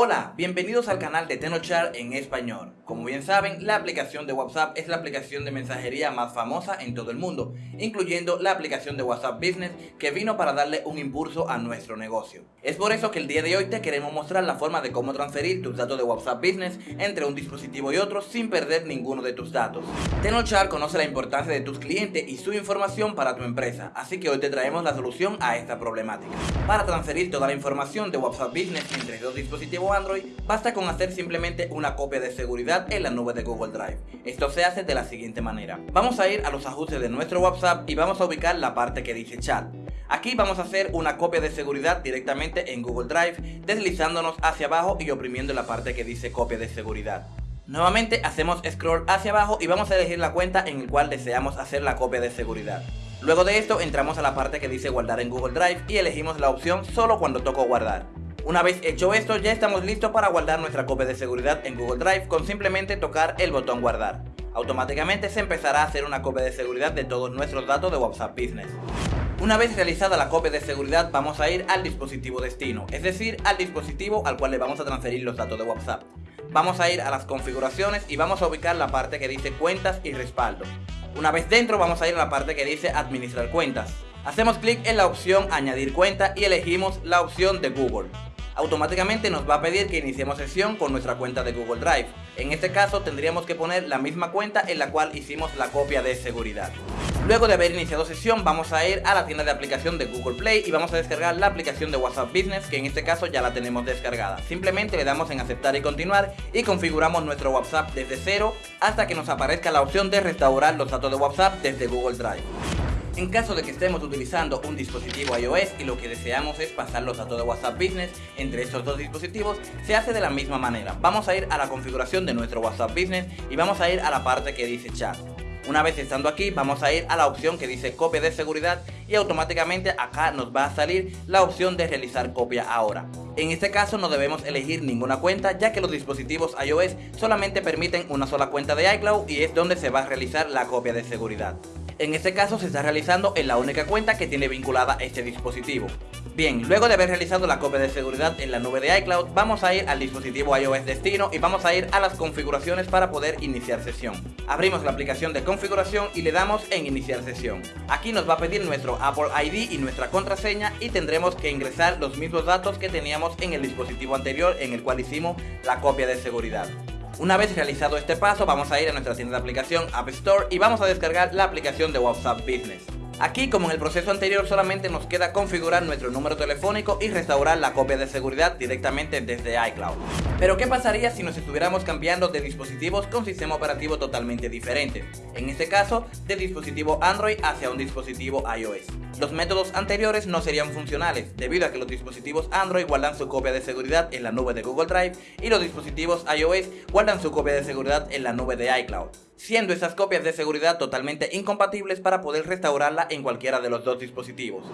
Hola, bienvenidos al canal de Tenochar en español. Bien saben, la aplicación de WhatsApp es la aplicación de mensajería más famosa en todo el mundo, incluyendo la aplicación de WhatsApp Business que vino para darle un impulso a nuestro negocio. Es por eso que el día de hoy te queremos mostrar la forma de cómo transferir tus datos de WhatsApp Business entre un dispositivo y otro sin perder ninguno de tus datos. Tenochar conoce la importancia de tus clientes y su información para tu empresa, así que hoy te traemos la solución a esta problemática. Para transferir toda la información de WhatsApp Business entre dos dispositivos Android, basta con hacer simplemente una copia de seguridad en la nube de Google Drive. Esto se hace de la siguiente manera. Vamos a ir a los ajustes de nuestro WhatsApp y vamos a ubicar la parte que dice chat. Aquí vamos a hacer una copia de seguridad directamente en Google Drive, deslizándonos hacia abajo y oprimiendo la parte que dice copia de seguridad. Nuevamente hacemos scroll hacia abajo y vamos a elegir la cuenta en el cual deseamos hacer la copia de seguridad. Luego de esto entramos a la parte que dice guardar en Google Drive y elegimos la opción solo cuando toco guardar. Una vez hecho esto ya estamos listos para guardar nuestra copia de seguridad en Google Drive con simplemente tocar el botón guardar. Automáticamente se empezará a hacer una copia de seguridad de todos nuestros datos de WhatsApp Business. Una vez realizada la copia de seguridad vamos a ir al dispositivo destino, es decir, al dispositivo al cual le vamos a transferir los datos de WhatsApp. Vamos a ir a las configuraciones y vamos a ubicar la parte que dice cuentas y respaldo. Una vez dentro vamos a ir a la parte que dice administrar cuentas. Hacemos clic en la opción añadir cuenta y elegimos la opción de Google automáticamente nos va a pedir que iniciemos sesión con nuestra cuenta de Google Drive. En este caso tendríamos que poner la misma cuenta en la cual hicimos la copia de seguridad. Luego de haber iniciado sesión vamos a ir a la tienda de aplicación de Google Play y vamos a descargar la aplicación de WhatsApp Business que en este caso ya la tenemos descargada. Simplemente le damos en aceptar y continuar y configuramos nuestro WhatsApp desde cero hasta que nos aparezca la opción de restaurar los datos de WhatsApp desde Google Drive. En caso de que estemos utilizando un dispositivo iOS y lo que deseamos es pasar los datos de WhatsApp Business entre estos dos dispositivos, se hace de la misma manera. Vamos a ir a la configuración de nuestro WhatsApp Business y vamos a ir a la parte que dice chat. Una vez estando aquí vamos a ir a la opción que dice copia de seguridad y automáticamente acá nos va a salir la opción de realizar copia ahora. En este caso no debemos elegir ninguna cuenta ya que los dispositivos iOS solamente permiten una sola cuenta de iCloud y es donde se va a realizar la copia de seguridad. En este caso se está realizando en la única cuenta que tiene vinculada este dispositivo. Bien, luego de haber realizado la copia de seguridad en la nube de iCloud, vamos a ir al dispositivo iOS destino y vamos a ir a las configuraciones para poder iniciar sesión. Abrimos la aplicación de configuración y le damos en iniciar sesión. Aquí nos va a pedir nuestro Apple ID y nuestra contraseña y tendremos que ingresar los mismos datos que teníamos en el dispositivo anterior en el cual hicimos la copia de seguridad. Una vez realizado este paso vamos a ir a nuestra tienda de aplicación App Store y vamos a descargar la aplicación de WhatsApp Business. Aquí, como en el proceso anterior, solamente nos queda configurar nuestro número telefónico y restaurar la copia de seguridad directamente desde iCloud. Pero ¿qué pasaría si nos estuviéramos cambiando de dispositivos con sistema operativo totalmente diferente? En este caso, de dispositivo Android hacia un dispositivo iOS. Los métodos anteriores no serían funcionales, debido a que los dispositivos Android guardan su copia de seguridad en la nube de Google Drive y los dispositivos iOS guardan su copia de seguridad en la nube de iCloud siendo esas copias de seguridad totalmente incompatibles para poder restaurarla en cualquiera de los dos dispositivos.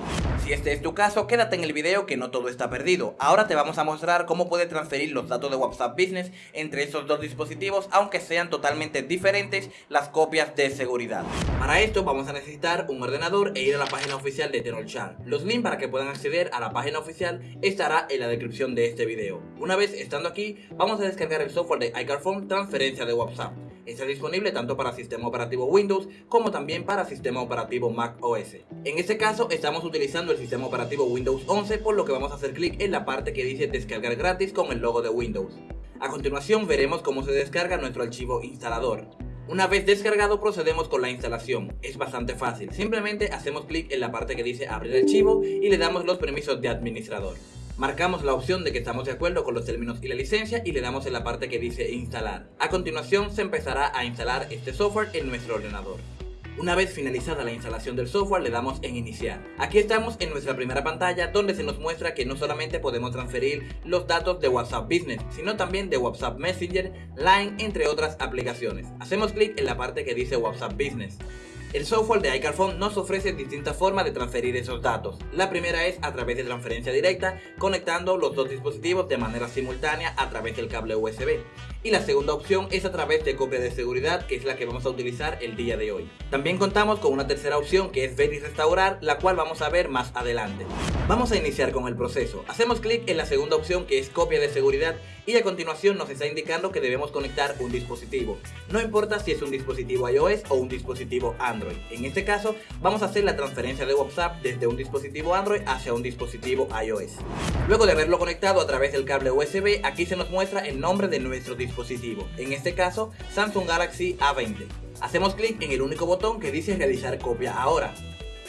Si este es tu caso, quédate en el video que no todo está perdido. Ahora te vamos a mostrar cómo puedes transferir los datos de WhatsApp Business entre esos dos dispositivos, aunque sean totalmente diferentes las copias de seguridad. Para esto vamos a necesitar un ordenador e ir a la página oficial de Chan. Los links para que puedan acceder a la página oficial estará en la descripción de este video. Una vez estando aquí, vamos a descargar el software de iCarphone Transferencia de WhatsApp. Está disponible tanto para sistema operativo Windows como también para sistema operativo Mac OS. En este caso estamos utilizando el sistema operativo Windows 11 por lo que vamos a hacer clic en la parte que dice descargar gratis con el logo de Windows. A continuación veremos cómo se descarga nuestro archivo instalador. Una vez descargado procedemos con la instalación, es bastante fácil, simplemente hacemos clic en la parte que dice abrir archivo y le damos los permisos de administrador. Marcamos la opción de que estamos de acuerdo con los términos y la licencia y le damos en la parte que dice instalar. A continuación se empezará a instalar este software en nuestro ordenador. Una vez finalizada la instalación del software le damos en iniciar. Aquí estamos en nuestra primera pantalla donde se nos muestra que no solamente podemos transferir los datos de WhatsApp Business, sino también de WhatsApp Messenger, Line, entre otras aplicaciones. Hacemos clic en la parte que dice WhatsApp Business. El software de iCarphone nos ofrece distintas formas de transferir esos datos. La primera es a través de transferencia directa, conectando los dos dispositivos de manera simultánea a través del cable USB. Y la segunda opción es a través de copia de seguridad que es la que vamos a utilizar el día de hoy. También contamos con una tercera opción que es ver y restaurar la cual vamos a ver más adelante. Vamos a iniciar con el proceso. Hacemos clic en la segunda opción que es copia de seguridad y a continuación nos está indicando que debemos conectar un dispositivo. No importa si es un dispositivo iOS o un dispositivo Android. En este caso vamos a hacer la transferencia de WhatsApp desde un dispositivo Android hacia un dispositivo iOS. Luego de haberlo conectado a través del cable USB, aquí se nos muestra el nombre de nuestro dispositivo. En este caso, Samsung Galaxy A20. Hacemos clic en el único botón que dice realizar copia ahora.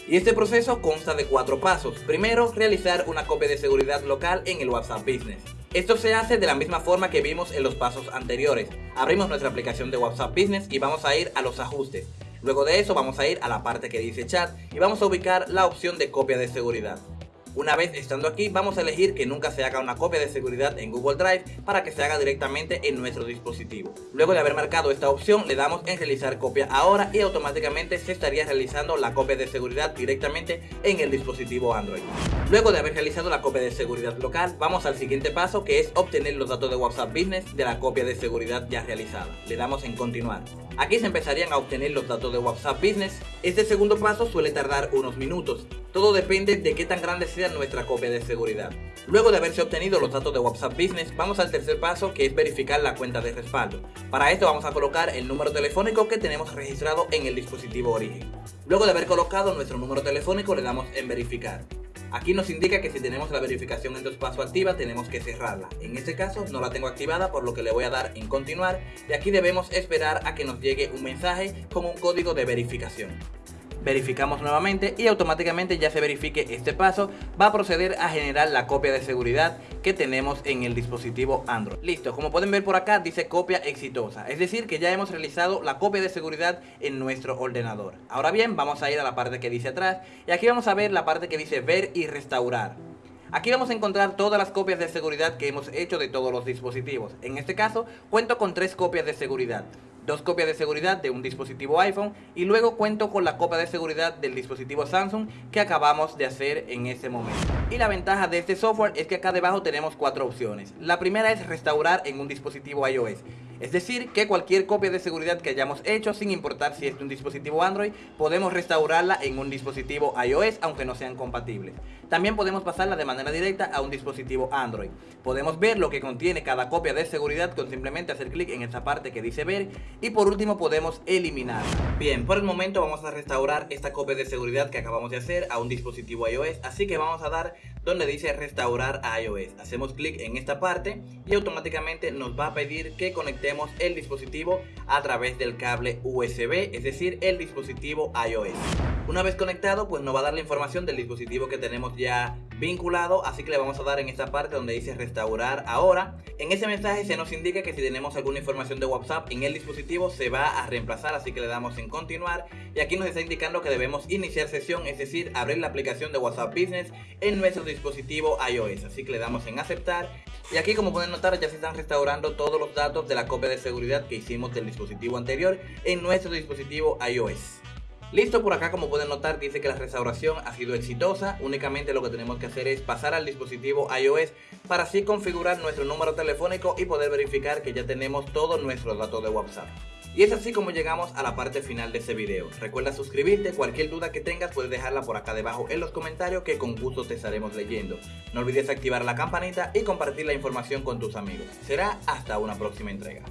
Y este proceso consta de cuatro pasos. Primero, realizar una copia de seguridad local en el WhatsApp Business. Esto se hace de la misma forma que vimos en los pasos anteriores. Abrimos nuestra aplicación de WhatsApp Business y vamos a ir a los ajustes. Luego de eso vamos a ir a la parte que dice chat y vamos a ubicar la opción de copia de seguridad. Una vez estando aquí, vamos a elegir que nunca se haga una copia de seguridad en Google Drive para que se haga directamente en nuestro dispositivo. Luego de haber marcado esta opción, le damos en realizar copia ahora y automáticamente se estaría realizando la copia de seguridad directamente en el dispositivo Android. Luego de haber realizado la copia de seguridad local, vamos al siguiente paso que es obtener los datos de WhatsApp Business de la copia de seguridad ya realizada. Le damos en continuar. Aquí se empezarían a obtener los datos de WhatsApp Business. Este segundo paso suele tardar unos minutos. Todo depende de qué tan grande sea nuestra copia de seguridad. Luego de haberse obtenido los datos de WhatsApp Business, vamos al tercer paso que es verificar la cuenta de respaldo. Para esto vamos a colocar el número telefónico que tenemos registrado en el dispositivo origen. Luego de haber colocado nuestro número telefónico le damos en verificar. Aquí nos indica que si tenemos la verificación en dos pasos activa tenemos que cerrarla. En este caso no la tengo activada por lo que le voy a dar en continuar y aquí debemos esperar a que nos llegue un mensaje con un código de verificación verificamos nuevamente y automáticamente ya se verifique este paso va a proceder a generar la copia de seguridad que tenemos en el dispositivo Android. Listo, como pueden ver por acá dice copia exitosa, es decir que ya hemos realizado la copia de seguridad en nuestro ordenador. Ahora bien, vamos a ir a la parte que dice atrás y aquí vamos a ver la parte que dice ver y restaurar. Aquí vamos a encontrar todas las copias de seguridad que hemos hecho de todos los dispositivos. En este caso, cuento con tres copias de seguridad dos copias de seguridad de un dispositivo iPhone y luego cuento con la copia de seguridad del dispositivo Samsung que acabamos de hacer en ese momento. Y la ventaja de este software es que acá debajo tenemos cuatro opciones. La primera es restaurar en un dispositivo iOS. Es decir, que cualquier copia de seguridad que hayamos hecho, sin importar si es de un dispositivo Android, podemos restaurarla en un dispositivo iOS, aunque no sean compatibles. También podemos pasarla de manera directa a un dispositivo Android. Podemos ver lo que contiene cada copia de seguridad con simplemente hacer clic en esa parte que dice ver. Y por último podemos eliminar. Bien, por el momento vamos a restaurar esta copia de seguridad que acabamos de hacer a un dispositivo iOS. Así que vamos a dar donde dice restaurar a iOS. Hacemos clic en esta parte y automáticamente nos va a pedir que el dispositivo a través del cable USB, es decir, el dispositivo iOS. Una vez conectado, pues nos va a dar la información del dispositivo que tenemos ya vinculado, así que le vamos a dar en esta parte donde dice restaurar ahora. En ese mensaje se nos indica que si tenemos alguna información de WhatsApp en el dispositivo se va a reemplazar, así que le damos en continuar y aquí nos está indicando que debemos iniciar sesión, es decir, abrir la aplicación de WhatsApp Business en nuestro dispositivo iOS, así que le damos en aceptar y aquí como pueden notar ya se están restaurando todos los datos de la copia de seguridad que hicimos del dispositivo anterior en nuestro dispositivo iOS. Listo, por acá como pueden notar dice que la restauración ha sido exitosa, únicamente lo que tenemos que hacer es pasar al dispositivo iOS para así configurar nuestro número telefónico y poder verificar que ya tenemos todos nuestros datos de WhatsApp. Y es así como llegamos a la parte final de este video. Recuerda suscribirte, cualquier duda que tengas puedes dejarla por acá debajo en los comentarios que con gusto te estaremos leyendo. No olvides activar la campanita y compartir la información con tus amigos. Será hasta una próxima entrega.